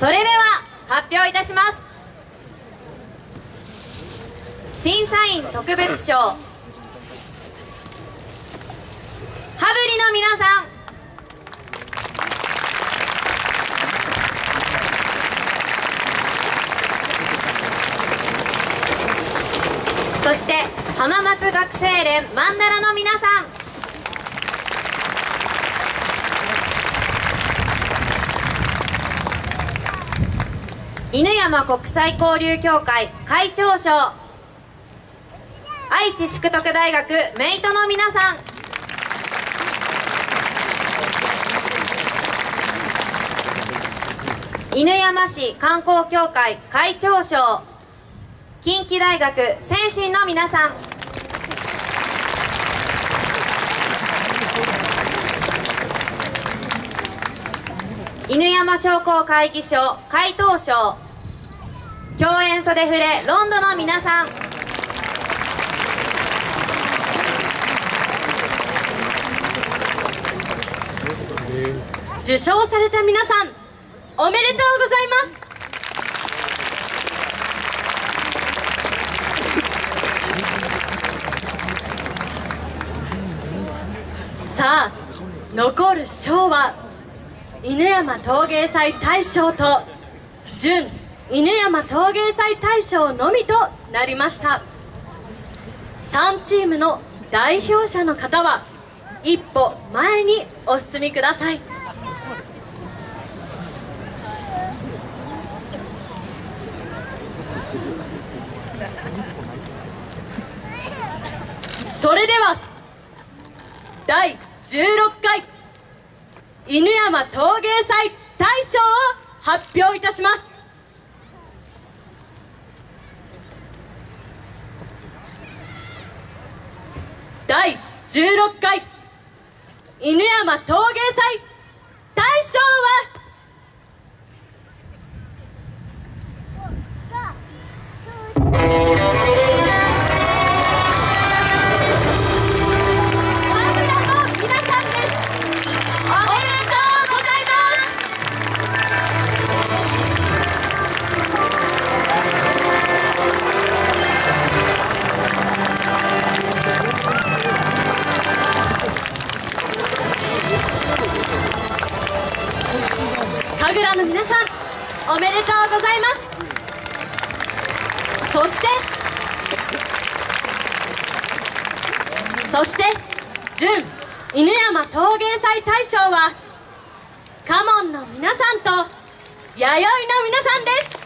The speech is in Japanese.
それでは発表いたします。審査員特別賞。羽振りの皆さん。そして浜松学生連曼荼羅の皆さん。犬山国際交流協会会長賞。愛知淑徳大学メイトの皆さん。犬山市観光協会会長賞。近畿大学先進の皆さん。犬山商工会議所会頭賞共演袖触れロンドの皆さん。受賞された皆さんおめでとうございます。さあ残る賞は犬山陶芸祭大賞と準犬山陶芸祭大賞のみとなりました。3チームの代表者の方は一歩前にお進みください。それでは第16回。犬山陶芸祭大賞を発表いたします。第16回犬山陶芸祭神楽の皆さんおめでとうございます。そしてそして準犬山陶芸祭大賞はカモンの皆さんと弥生の皆さんです。